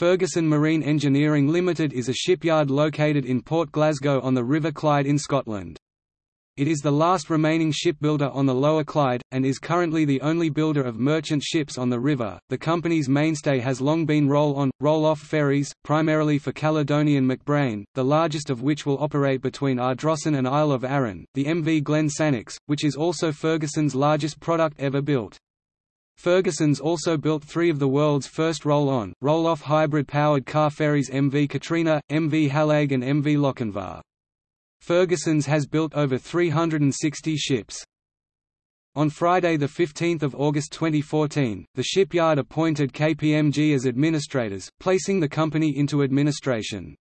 Ferguson Marine Engineering Limited is a shipyard located in Port Glasgow on the River Clyde in Scotland. It is the last remaining shipbuilder on the Lower Clyde, and is currently the only builder of merchant ships on the river. The company's mainstay has long been roll on, roll off ferries, primarily for Caledonian MacBrayne, the largest of which will operate between Ardrossan and Isle of Arran, the MV Glen which is also Ferguson's largest product ever built. Ferguson's also built three of the world's first roll-on, roll-off hybrid-powered car ferries MV Catriona, MV Hallaig and MV Lochinvar. Ferguson's has built over 360 ships. On Friday 15 August 2014, the shipyard appointed KPMG as administrators, placing the company into administration.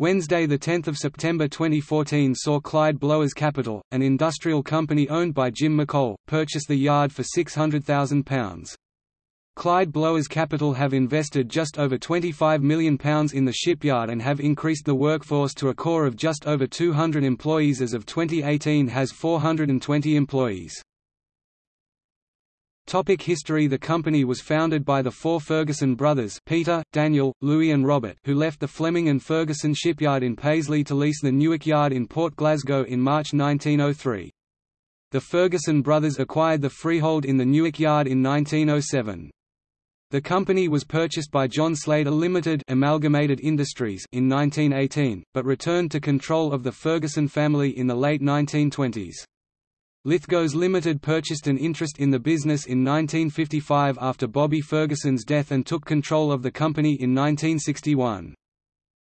Wednesday 10 September 2014 saw Clyde Blowers Capital, an industrial company owned by Jim McColl, purchase the yard for £600,000. Clyde Blowers Capital have invested just over £25 million in the shipyard and have increased the workforce to a core of just over 200 employees as of 2018 has 420 employees. Topic history The company was founded by the four Ferguson brothers Peter, Daniel, Louis and Robert who left the Fleming and Ferguson shipyard in Paisley to lease the Newark Yard in Port Glasgow in March 1903. The Ferguson brothers acquired the freehold in the Newark Yard in 1907. The company was purchased by John Slater Limited Amalgamated Industries in 1918, but returned to control of the Ferguson family in the late 1920s. Lithgows Limited purchased an interest in the business in 1955 after Bobby Ferguson's death and took control of the company in 1961.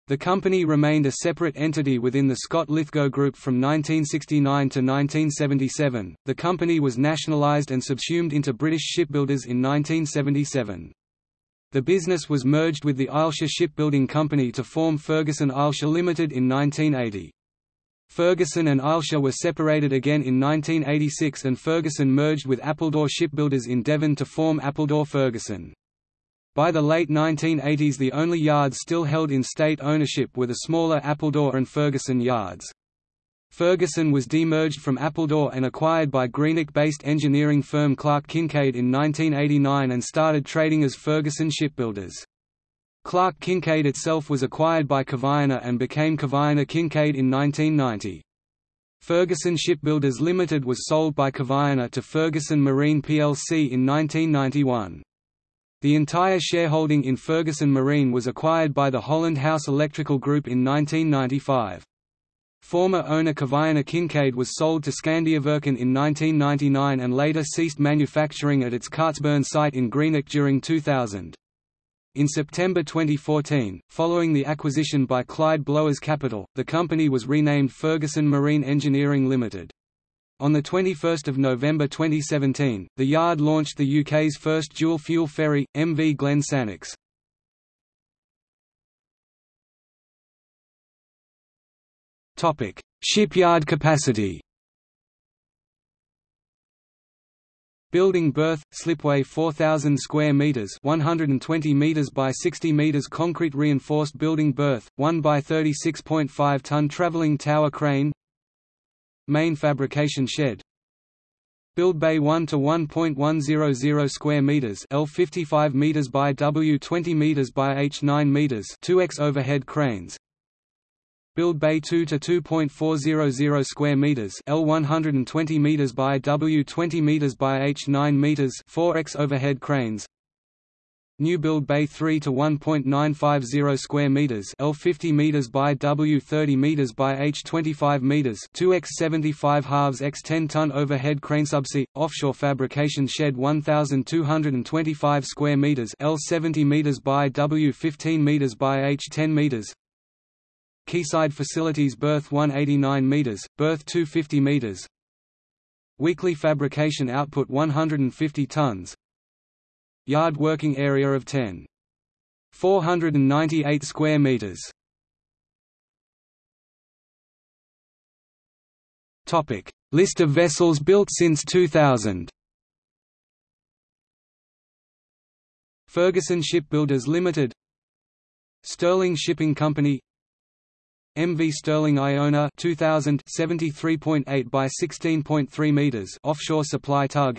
The company remained a separate entity within the Scott Lithgow Group from 1969 to 1977. The company was nationalised and subsumed into British Shipbuilders in 1977. The business was merged with the Ailsa Shipbuilding Company to form Ferguson Ailsa Limited in 1980. Ferguson and Ailsa were separated again in 1986 and Ferguson merged with Appledore Shipbuilders in Devon to form Appledore Ferguson. By the late 1980s the only yards still held in state ownership were the smaller Appledore and Ferguson yards. Ferguson was demerged from Appledore and acquired by Greenock-based engineering firm Clark Kincaid in 1989 and started trading as Ferguson Shipbuilders. Clark Kincaid itself was acquired by Kvaerner and became Kvaerner Kincaid in 1990. Ferguson Shipbuilders Limited was sold by Kvaerner to Ferguson Marine plc in 1991. The entire shareholding in Ferguson Marine was acquired by the Holland House Electrical Group in 1995. Former owner Kvaerner Kincaid was sold to Scandiaverken in 1999 and later ceased manufacturing at its Cartsburn site in Greenock during 2000. In September 2014, following the acquisition by Clyde Blowers Capital, the company was renamed Ferguson Marine Engineering Limited. On 21 November 2017, the yard launched the UK's first dual-fuel ferry, MV Glen Sannox. Shipyard capacity Building berth, slipway 4,000 square meters 120 meters by 60 meters concrete reinforced building berth, 1 by 36.5 ton traveling tower crane. Main fabrication shed. Build bay 1 to 1.100 square meters L 55 meters by W 20 meters by H 9 meters 2x overhead cranes Build bay 2 to 2.400 square meters, L 120 meters by W 20 meters by H 9 meters, 4x overhead cranes. New build bay 3 to 1.950 square meters, L 50 meters by W 30 meters by H 25 meters, 2x 75 halves x 10 ton overhead crane subsea offshore fabrication shed 1225 square meters, L 70 meters by W 15 meters by H 10 meters. Quayside facilities berth 189 meters, berth 250 meters. Weekly fabrication output 150 tons. Yard working area of 10. 498 square meters. Topic: List of vessels built since 2000. Ferguson Shipbuilders Limited Stirling Shipping Company MV Stirling Iona 2000 73.8 by 16.3 meters offshore supply tug.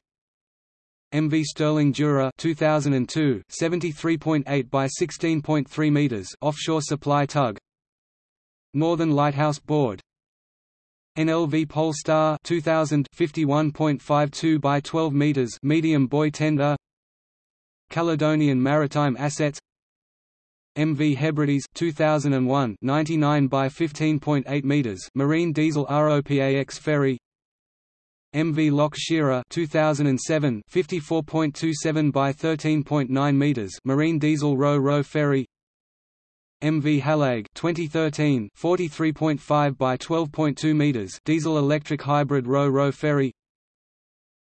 MV Stirling Dura 2002 73.8 by 16.3 meters offshore supply tug. Northern Lighthouse Board. NLV Polestar 2000 51.52 by 12 meters medium buoy tender. Caledonian Maritime Assets MV Hebrides 2001 99 by 15.8 meters marine diesel ROPAX ferry. MV Loch Shira 2007 54.27 by 13.9 meters marine diesel ro-ro ferry. MV Hallaig 2013 43.5 by 12.2 meters diesel electric hybrid ro-ro ferry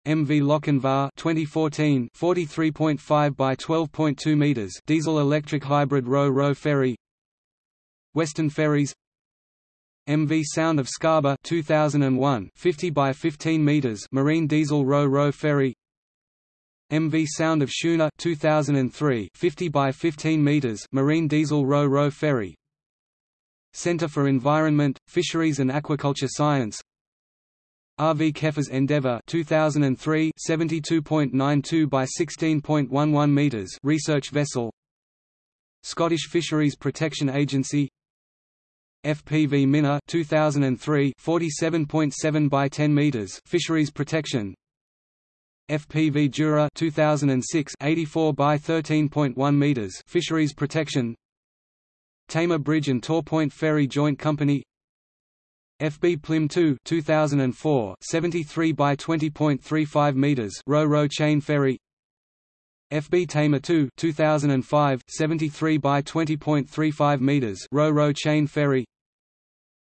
MV Lochinvar 2014 43.5 by 12.2 meters diesel electric hybrid ro-ro ferry. Western Ferries. MV Sound of Scarba 2001 50 by 15 meters marine diesel ro-ro ferry. MV Sound of Shuna 2003 50 by 15 meters marine diesel ro-ro ferry. Center for Environment, Fisheries and Aquaculture Science RV Cefas Endeavour 2003 72.92 by 16.11 meters research vessel. Scottish Fisheries Protection Agency. FPV Minna 2003 47.7 by 10 meters fisheries protection. FPV Jura 2006 84 by 13.1 meters fisheries protection. Tamar Bridge and Torpoint Ferry Joint Company FB Plym 2 2004 73 by 20.35 meters ro-ro chain ferry. FB Tamar 2 2005 73 by 20.35 meters ro-ro chain ferry.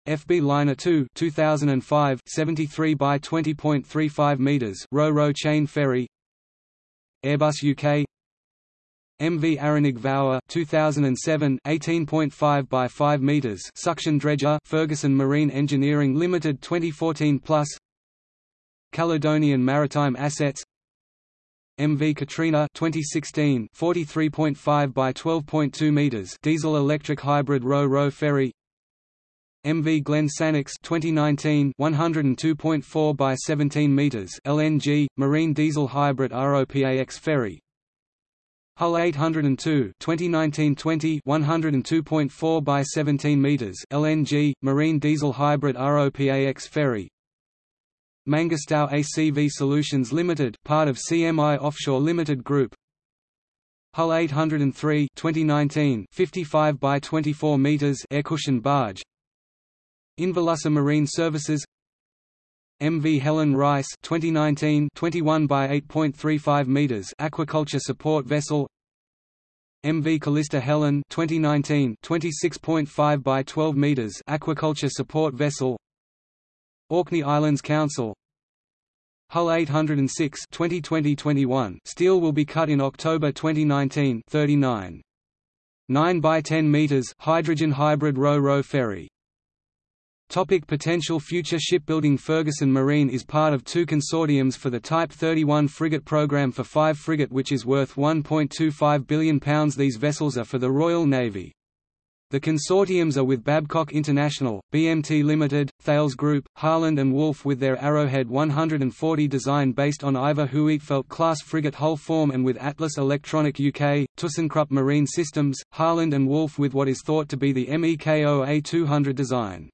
FB Lynher 2 2005 73 by 20.35 meters ro-ro chain ferry. Airbus UK MV Aranig Vower 2007 18.5 by 5 meters suction dredger Ferguson Marine Engineering Limited 2014 plus. Caledonian Maritime Assets. MV Catriona 2016 43.5 by 12.2 meters diesel electric hybrid ro-ro ferry. MV Glen Sannox 2019 102.4 by 17 meters LNG marine diesel hybrid ROPAX ferry Hull 802 2019-20 102.4 by 17 meters LNG marine diesel hybrid ROPAX ferry. Mangustow ACV Solutions Limited part of CMI Offshore Limited Group. Hull 803 2019 55 by 24 meters air cushion barge. Inverlussa Marine Services MV Helen Rice 2019 21 by 8.35 meters aquaculture support vessel. MV Callista Helen 2019 26.5 by 12 meters aquaculture support vessel. Orkney Islands Council. Hull 806 2020-21 steel will be cut in October 2019 39 9 by 10 meters hydrogen hybrid ro-ro ferry Topic potential future shipbuilding Ferguson Marine is part of two consortiums for the Type 31 frigate program for 5 frigate which is worth £1.25 billion These vessels are for the Royal Navy. The consortiums are with Babcock International, BMT Limited, Thales Group, Harland and Wolff with their Arrowhead 140 design based on Iver Huitfeldt class frigate hull form and with Atlas Elektronik UK, ThyssenKrupp Marine Systems, Harland and Wolff with what is thought to be the MEKO A200 design.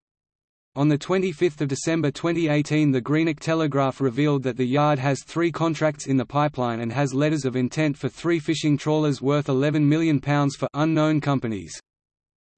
On 25 December 2018 the Greenock Telegraph revealed that the yard has three contracts in the pipeline and has letters of intent for three fishing trawlers worth £11 million for unknown companies.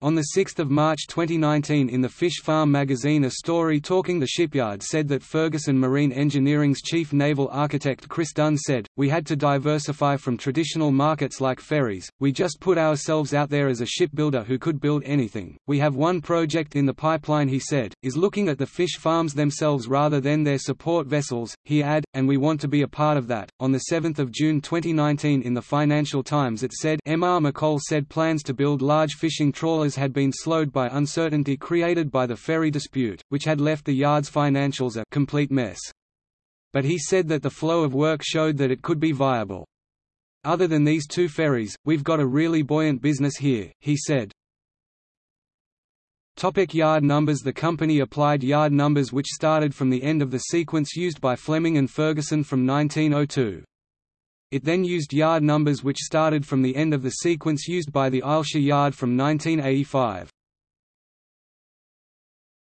On 6 March 2019 in the Fish Farm magazine a story talking the shipyard said that Ferguson Marine Engineering's chief naval architect Chris Dunn said, We had to diversify from traditional markets like ferries, we just put ourselves out there as a shipbuilder who could build anything. We have one project in the pipeline he said, is looking at the fish farms themselves rather than their support vessels, he add, and we want to be a part of that. On 7 June 2019 in the Financial Times it said M. R. McColl said plans to build large fishing had been slowed by uncertainty created by the ferry dispute, which had left the yard's financials a complete mess. But he said that the flow of work showed that it could be viable. Other than these two ferries, we've got a really buoyant business here, he said. Topic yard numbers The company applied yard numbers which started from the end of the sequence used by Fleming and Ferguson from 1902. It then used yard numbers which started from the end of the sequence used by the Ailsa yard from 1985.